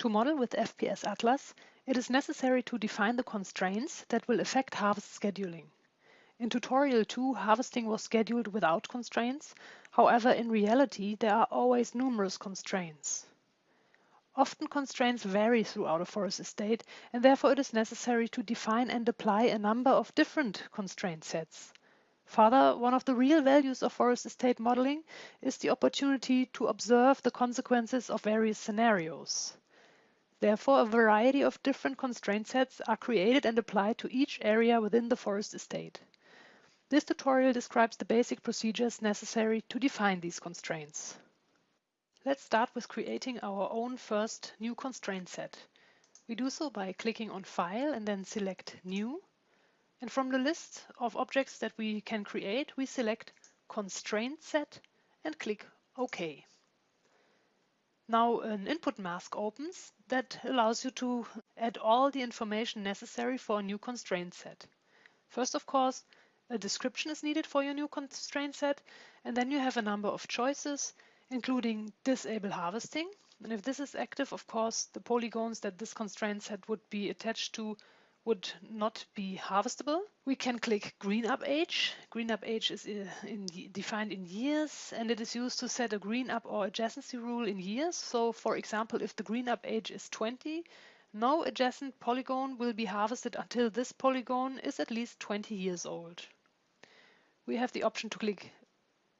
To model with FPS Atlas, it is necessary to define the constraints that will affect harvest scheduling. In tutorial 2, harvesting was scheduled without constraints. However, in reality, there are always numerous constraints. Often constraints vary throughout a forest estate, and therefore it is necessary to define and apply a number of different constraint sets. Further, one of the real values of forest estate modeling is the opportunity to observe the consequences of various scenarios. Therefore, a variety of different constraint sets are created and applied to each area within the forest estate. This tutorial describes the basic procedures necessary to define these constraints. Let's start with creating our own first new constraint set. We do so by clicking on File and then select New. And from the list of objects that we can create, we select Constraint Set and click OK. Now an input mask opens that allows you to add all the information necessary for a new constraint set. First, of course, a description is needed for your new constraint set, and then you have a number of choices, including disable harvesting. And if this is active, of course, the polygons that this constraint set would be attached to would not be harvestable. We can click green up age. Green up age is uh, in, defined in years and it is used to set a green up or adjacency rule in years. So for example, if the green up age is 20, no adjacent polygon will be harvested until this polygon is at least 20 years old we have the option to click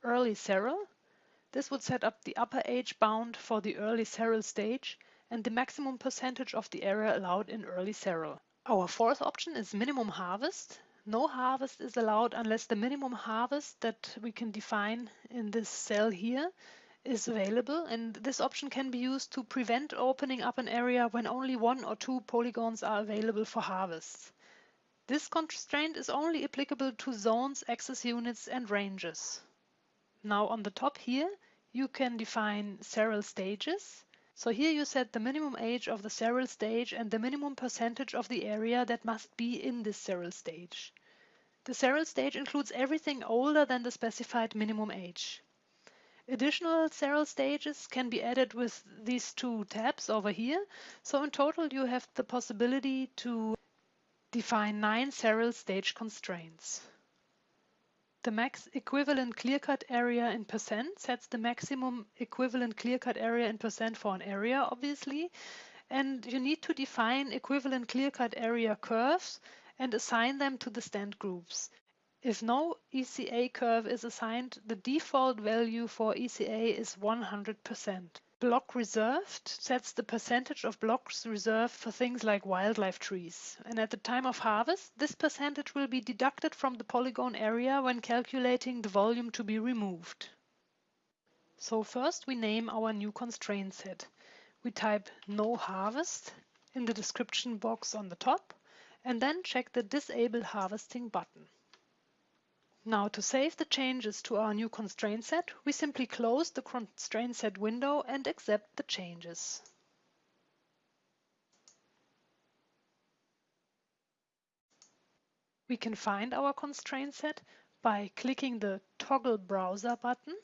Early Seral. This would set up the upper age bound for the early seral stage and the maximum percentage of the area allowed in early seral. Our fourth option is minimum harvest. No harvest is allowed unless the minimum harvest that we can define in this cell here is available and this option can be used to prevent opening up an area when only one or two polygons are available for harvest. This constraint is only applicable to zones, access units and ranges. Now on the top here, you can define several stages. So here you set the minimum age of the seral stage and the minimum percentage of the area that must be in this seral stage. The seral stage includes everything older than the specified minimum age. Additional seral stages can be added with these two tabs over here. So in total you have the possibility to Define nine seral stage constraints. The max equivalent clear-cut area in percent sets the maximum equivalent clear-cut area in percent for an area, obviously. And you need to define equivalent clear-cut area curves and assign them to the stand groups. If no ECA curve is assigned, the default value for ECA is 100%. Block reserved sets the percentage of blocks reserved for things like wildlife trees. And at the time of harvest, this percentage will be deducted from the polygon area when calculating the volume to be removed. So first we name our new constraint set. We type no harvest in the description box on the top and then check the disable harvesting button. Now to save the changes to our new constraint set, we simply close the constraint set window and accept the changes. We can find our constraint set by clicking the Toggle Browser button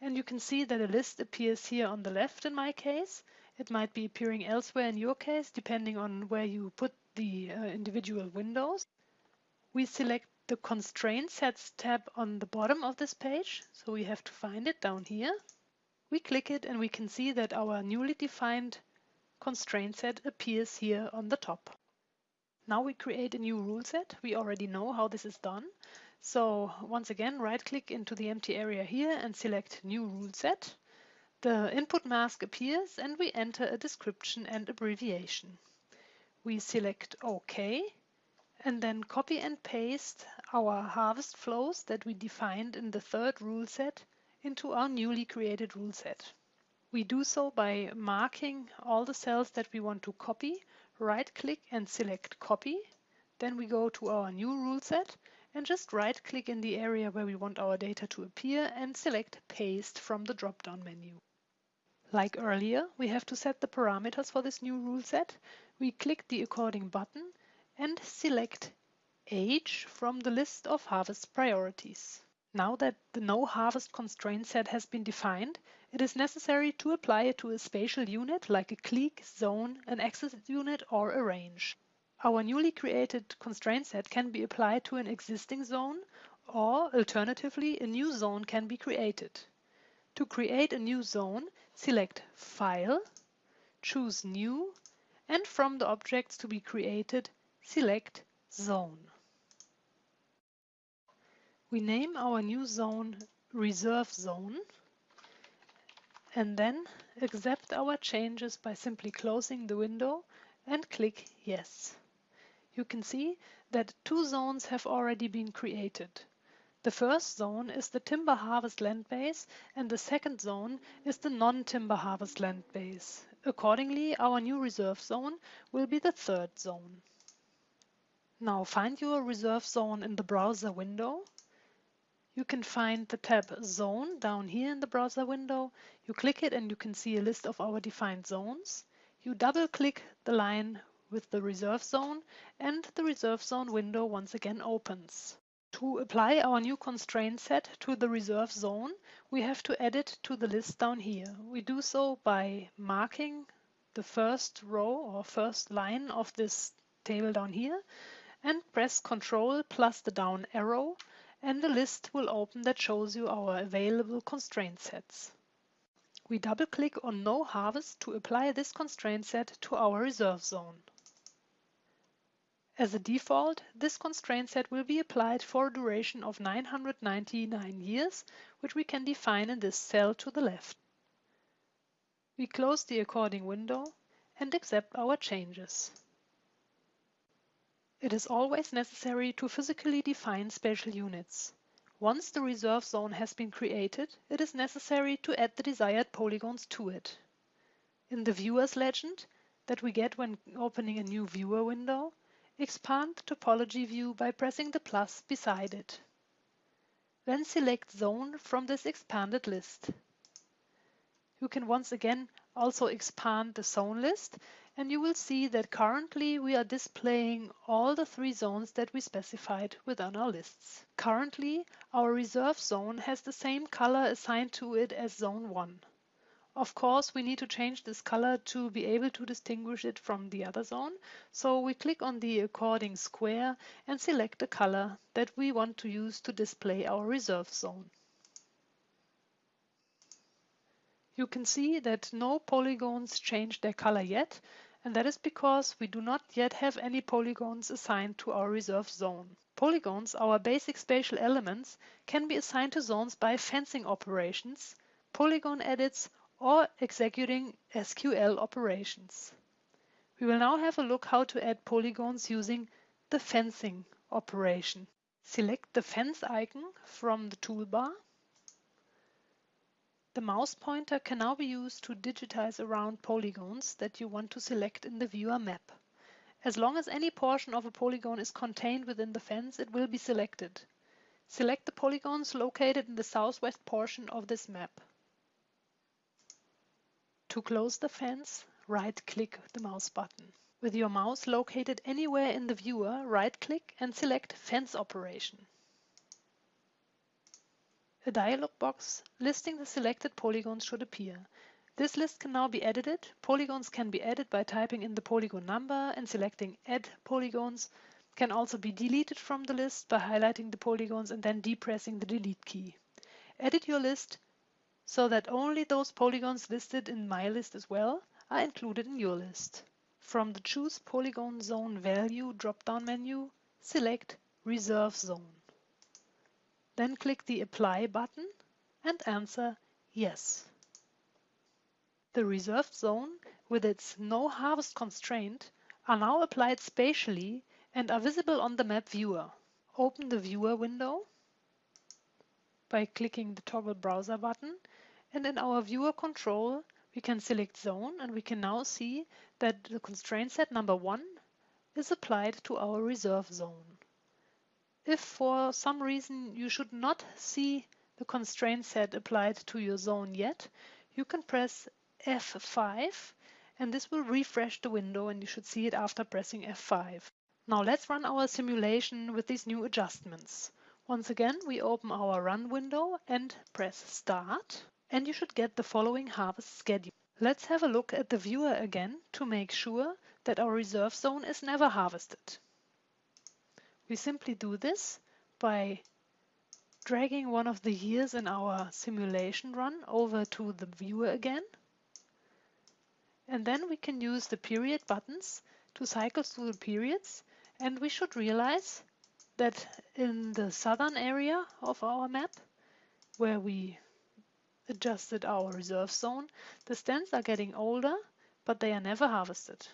and you can see that a list appears here on the left in my case. It might be appearing elsewhere in your case depending on where you put the uh, individual windows. We select the Constraint Sets tab on the bottom of this page, so we have to find it down here. We click it and we can see that our newly defined constraint set appears here on the top. Now we create a new rule set. We already know how this is done. So once again, right click into the empty area here and select new rule set. The input mask appears and we enter a description and abbreviation. We select OK and then copy and paste our harvest flows that we defined in the third rule set into our newly created rule set. We do so by marking all the cells that we want to copy, right click and select copy. Then we go to our new rule set and just right click in the area where we want our data to appear and select paste from the drop down menu. Like earlier, we have to set the parameters for this new rule set. We click the according button and select age from the list of harvest priorities. Now that the no harvest constraint set has been defined, it is necessary to apply it to a spatial unit like a clique, zone, an access unit or a range. Our newly created constraint set can be applied to an existing zone or alternatively a new zone can be created. To create a new zone, select File, choose New and from the objects to be created, select Zone. We name our new zone Reserve Zone and then accept our changes by simply closing the window and click Yes. You can see that two zones have already been created. The first zone is the timber harvest land base and the second zone is the non-timber harvest land base. Accordingly, our new reserve zone will be the third zone. Now find your reserve zone in the browser window. You can find the tab Zone down here in the browser window. You click it and you can see a list of our defined zones. You double click the line with the reserve zone and the reserve zone window once again opens. To apply our new constraint set to the reserve zone, we have to add it to the list down here. We do so by marking the first row or first line of this table down here and press Ctrl plus the down arrow and the list will open that shows you our available constraint sets. We double click on No Harvest to apply this constraint set to our reserve zone. As a default, this constraint set will be applied for a duration of 999 years, which we can define in this cell to the left. We close the according window and accept our changes. It is always necessary to physically define spatial units. Once the reserve zone has been created, it is necessary to add the desired polygons to it. In the viewer's legend that we get when opening a new viewer window, Expand the topology view by pressing the plus beside it. Then select Zone from this expanded list. You can once again also expand the zone list and you will see that currently we are displaying all the three zones that we specified within our lists. Currently, our reserve zone has the same color assigned to it as zone 1. Of course, we need to change this color to be able to distinguish it from the other zone. So we click on the according square and select the color that we want to use to display our reserve zone. You can see that no polygons change their color yet, and that is because we do not yet have any polygons assigned to our reserve zone. Polygons, our basic spatial elements, can be assigned to zones by fencing operations, polygon edits, or executing SQL operations. We will now have a look how to add polygons using the fencing operation. Select the fence icon from the toolbar. The mouse pointer can now be used to digitize around polygons that you want to select in the viewer map. As long as any portion of a polygon is contained within the fence, it will be selected. Select the polygons located in the southwest portion of this map. To close the fence, right-click the mouse button. With your mouse located anywhere in the viewer, right-click and select Fence Operation. A dialog box listing the selected polygons should appear. This list can now be edited. Polygons can be added by typing in the polygon number and selecting Add Polygons. Can also be deleted from the list by highlighting the polygons and then depressing the Delete key. Edit your list so that only those polygons listed in my list as well are included in your list. From the Choose Polygon Zone Value drop-down menu, select Reserve Zone. Then click the Apply button and answer Yes. The reserved zone, with its no harvest constraint, are now applied spatially and are visible on the map viewer. Open the viewer window by clicking the toggle browser button and in our viewer control, we can select zone and we can now see that the constraint set number one is applied to our reserve zone. If for some reason you should not see the constraint set applied to your zone yet, you can press F5 and this will refresh the window and you should see it after pressing F5. Now let's run our simulation with these new adjustments. Once again, we open our run window and press start. and you should get the following harvest schedule. Let's have a look at the viewer again to make sure that our reserve zone is never harvested. We simply do this by dragging one of the years in our simulation run over to the viewer again. And then we can use the period buttons to cycle through the periods and we should realize that in the southern area of our map where we adjusted our reserve zone, the stands are getting older, but they are never harvested.